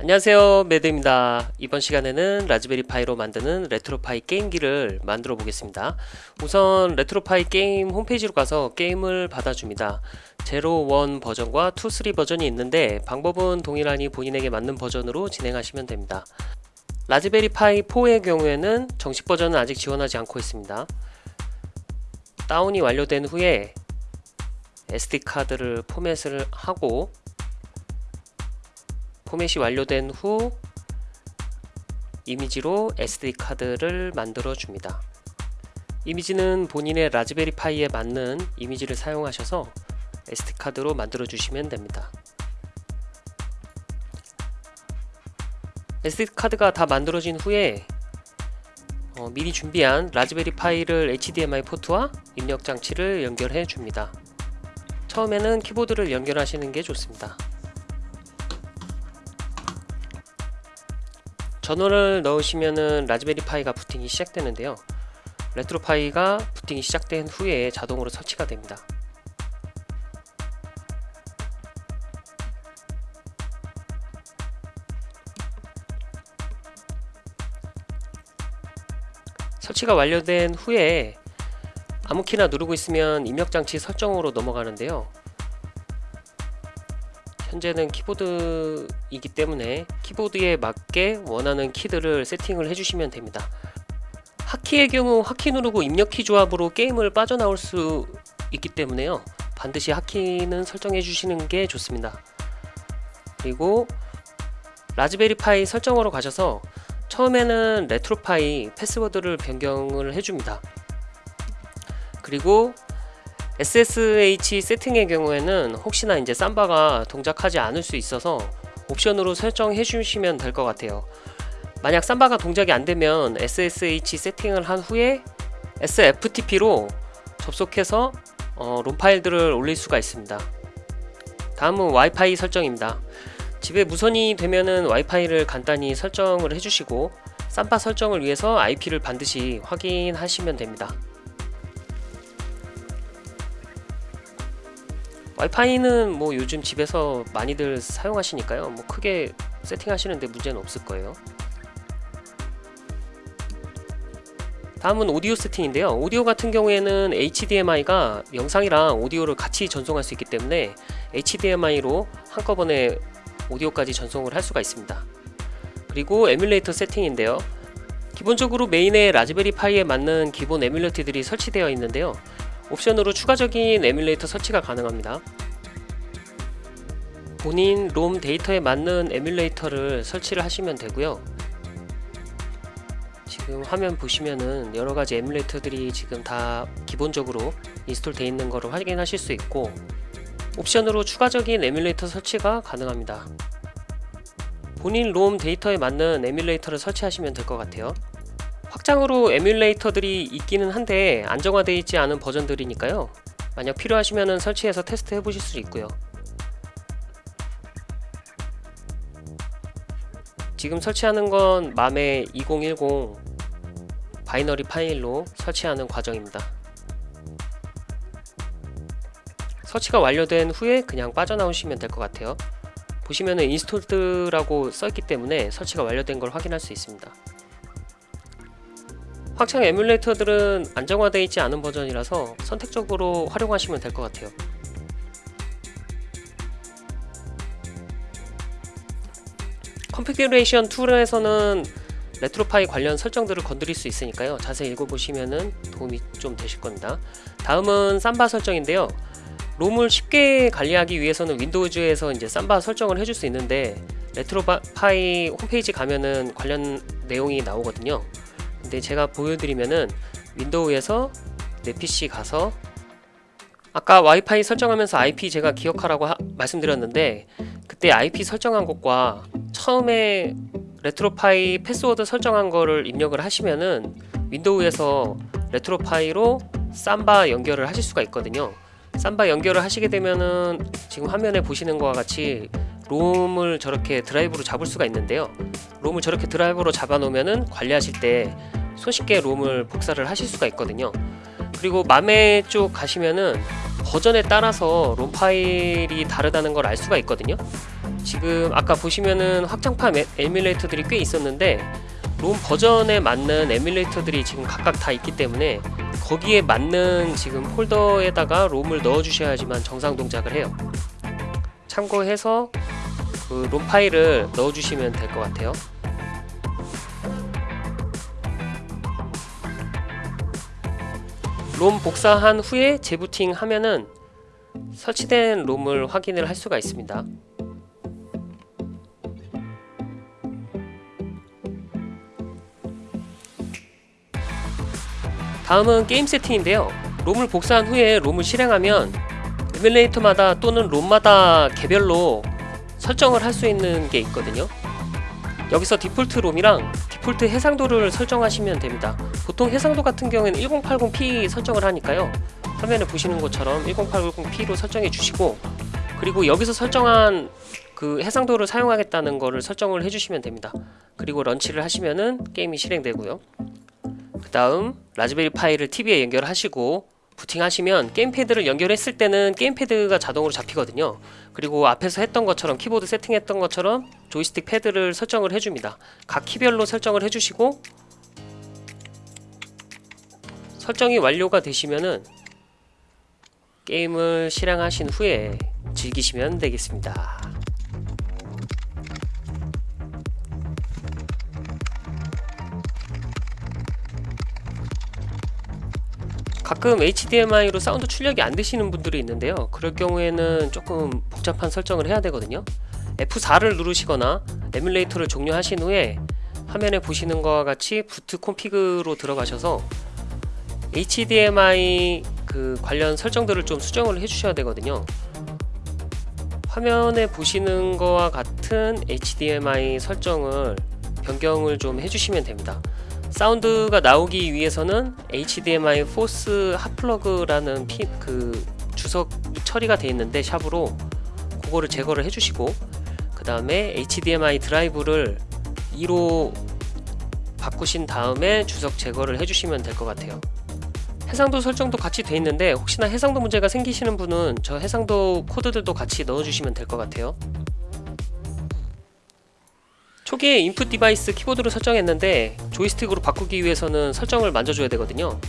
안녕하세요. 매드입니다. 이번 시간에는 라즈베리 파이로 만드는 레트로파이 게임기를 만들어 보겠습니다. 우선 레트로파이 게임 홈페이지로 가서 게임을 받아줍니다. zero one 버전과 two three 버전이 있는데 방법은 동일하니 본인에게 맞는 버전으로 진행하시면 됩니다. 라즈베리 파이 4의 경우에는 정식 버전은 아직 지원하지 않고 있습니다. 다운이 완료된 후에 SD카드를 포맷을 하고 포맷이 완료된 후 이미지로 SD카드를 만들어 줍니다. 이미지는 본인의 라즈베리 파이에 맞는 이미지를 사용하셔서 SD카드로 만들어 주시면 됩니다. SD카드가 다 만들어진 후에 어, 미리 준비한 라즈베리 파이를 HDMI 포트와 입력 장치를 연결해 줍니다. 처음에는 키보드를 연결하시는 게 좋습니다. 전원을 넣으시면은 Raspberry Pi가 부팅이 시작되는데요. RetroPie가 부팅이 시작된 후에 자동으로 설치가 됩니다. 설치가 완료된 후에 아무 키나 누르고 있으면 입력장치 설정으로 넘어가는데요 현재는 키보드이기 때문에 키보드에 맞게 원하는 키들을 세팅을 해주시면 됩니다. 하키의 경우 하키 누르고 입력키 조합으로 게임을 빠져나올 수 있기 때문에요. 반드시 하키는 설정해 주시는 게 좋습니다. 그리고 라즈베리 파이 설정으로 가셔서 처음에는 레트로파이 패스워드를 변경을 해줍니다. 그리고 SSH 세팅의 경우에는 혹시나 이제 삼바가 동작하지 않을 수 있어서 옵션으로 설정해 주시면 될 것 같아요. 만약 삼바가 동작이 안되면 SSH 세팅을 한 후에 SFTP로 접속해서 어, 롬 파일들을 올릴 수가 있습니다. 다음은 와이파이 설정입니다. 집에 무선이 되면은 와이파이를 간단히 설정을 해주시고 삼바 설정을 위해서 IP를 반드시 확인하시면 됩니다 와이파이는 뭐 요즘 집에서 많이들 사용하시니까요. 뭐 크게 세팅하시는데 문제는 없을 거예요. 다음은 오디오 세팅인데요. 오디오 같은 경우에는 HDMI가 영상이랑 오디오를 같이 전송할 수 있기 때문에 HDMI로 한꺼번에 오디오까지 전송을 할 수가 있습니다. 그리고 에뮬레이터 세팅인데요. 기본적으로 메인의 Raspberry Pi에 맞는 기본 에뮬레이터들이 설치되어 있는데요 옵션으로 추가적인 에뮬레이터 설치가 가능합니다. 본인 롬 데이터에 맞는 에뮬레이터를 설치를 하시면 되고요. 지금 화면 보시면은 여러가지 에뮬레이터들이 지금 다 기본적으로 install 되어 있는 것을 확인하실 수 있고 옵션으로 추가적인 에뮬레이터 설치가 가능합니다. 본인 롬 데이터에 맞는 에뮬레이터를 설치하시면 될 것 같아요. 확장으로 에뮬레이터들이 있기는 한데 안정화되어 있지 않은 버전들이니까요. 만약 필요하시면 설치해서 테스트 해보실 수 있고요. 지금 설치하는 건 MAME 2010 binary 파일로 설치하는 과정입니다. 설치가 완료된 후에 그냥 빠져나오시면 될 것 같아요. 보시면은 installed라고 써있기 때문에 설치가 완료된 걸 확인할 수 있습니다 확장 에뮬레이터들은 안정화되어 있지 않은 버전이라서 선택적으로 활용하시면 될 것 같아요. configuration tool에서는 RetroPie 관련 설정들을 건드릴 수 있으니까요. 자세히 읽어보시면 도움이 좀 되실 겁니다. 다음은 Samba 설정인데요. 롬을 쉽게 관리하기 위해서는 Windows에서 이제 Samba 설정을 해줄 수 있는데 RetroPie 홈페이지 가면은 관련 내용이 나오거든요 근데 제가 보여드리면은 윈도우에서 내 PC 가서 아까 와이파이 설정하면서 IP 제가 기억하라고 하, 말씀드렸는데 그때 IP 설정한 것과 처음에 RetroPie 패스워드 설정한 거를 입력을 하시면은 윈도우에서 RetroPie로 Samba 연결을 하실 수가 있거든요. Samba 연결을 하시게 되면은 지금 화면에 보시는 것과 같이 롬을 저렇게 드라이브로 잡을 수가 있는데요. 롬을 저렇게 드라이브로 잡아 놓으면은 관리하실 때 손쉽게 롬을 복사를 하실 수가 있거든요 그리고 MAME 쪽 가시면은 버전에 따라서 롬 파일이 다르다는 걸 알 수가 있거든요 지금 아까 보시면은 확장판 에- 에뮬레이터들이 꽤 있었는데 롬 버전에 맞는 에뮬레이터들이 지금 각각 다 있기 때문에 거기에 맞는 지금 폴더에다가 롬을 넣어 주셔야지만 정상 동작을 해요. 참고해서 그 롬 파일을 넣어 주시면 될 것 같아요. 롬 복사한 후에 재부팅 하면은 설치된 롬을 확인을 할 수가 있습니다. 다음은 게임 세팅인데요. 롬을 복사한 후에 롬을 실행하면 에뮬레이터마다 또는 롬마다 개별로 설정을 할 수 있는 게 있거든요. 여기서 디폴트 롬이랑 디폴트 해상도를 설정하시면 됩니다. 보통 해상도 같은 경우에는 1080p 설정을 하니까요. 화면에 보시는 것처럼 1080p로 설정해 주시고 그리고 여기서 설정한 그 해상도를 사용하겠다는 거를 설정을 해주시면 됩니다. 그리고 런치를 하시면은 게임이 실행되고요. 그 다음 라즈베리 파이를 TV에 연결하시고 부팅하시면 게임패드를 연결했을 때는 게임패드가 자동으로 잡히거든요. 그리고 앞에서 했던 것처럼 키보드 세팅했던 것처럼 조이스틱 패드를 설정을 해줍니다. 각 키별로 설정을 해주시고 설정이 완료가 되시면은 게임을 실행하신 후에 즐기시면 되겠습니다. 가끔 HDMI로 사운드 출력이 안 되시는 분들이 있는데요. 그럴 경우에는 조금 복잡한 설정을 해야 되거든요. F4를 누르시거나 에뮬레이터를 종료하신 후에 화면에 보시는 것과 같이 boot config로 들어가셔서 HDMI 그 관련 설정들을 좀 수정을 해주셔야 되거든요. 화면에 보시는 거와 같은 HDMI 설정을 변경을 좀 해주시면 됩니다. 사운드가 나오기 위해서는 HDMI 포스 핫플러그라는 피, 그 주석 처리가 되어 있는데 샵으로 그거를 제거를 해주시고 그 다음에 HDMI drive를 2로 바꾸신 다음에 주석 제거를 해주시면 될 것 같아요. 해상도 설정도 같이 돼 있는데 혹시나 해상도 문제가 생기시는 분은 저 해상도 코드들도 같이 넣어주시면 될 것 같아요. 초기에 input device 키보드로 설정했는데 조이스틱으로 바꾸기 위해서는 설정을 만져줘야 되거든요.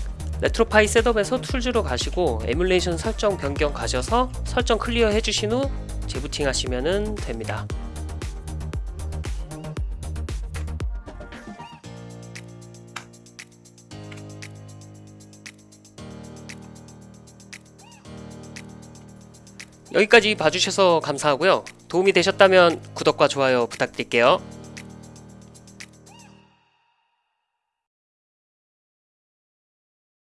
RetroPie setup에서 tools로 가시고 emulation 설정 변경 가셔서 설정 clear 해주신 후 재부팅 하시면 됩니다. 여기까지 봐주셔서 감사하고요. 도움이 되셨다면 구독과 좋아요 부탁드릴게요.